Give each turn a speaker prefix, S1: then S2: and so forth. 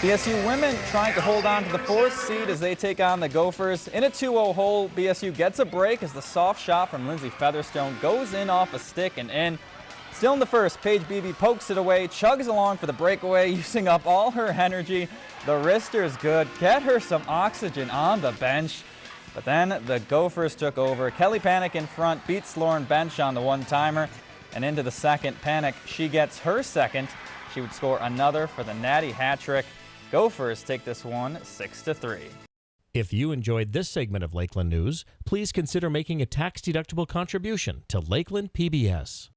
S1: BSU women trying to hold on to the fourth seed as they take on the Gophers. In a 2-0 hole, BSU gets a break as the soft shot from Lindsay Featherstone goes in off a stick and in. Still in the first, Paige Beebe pokes it away, chugs along for the breakaway, using up all her energy. The wrister is good. Get her some oxygen on the bench. But then the Gophers took over. Kelly Pannek in front beats Lauren Bench on the one-timer. And into the second, Panic, she gets her second. She would score another for the Natty hat trick. Gophers take this one 6 to 3.
S2: If you enjoyed this segment of Lakeland News, please consider making a tax-deductible contribution to Lakeland PBS.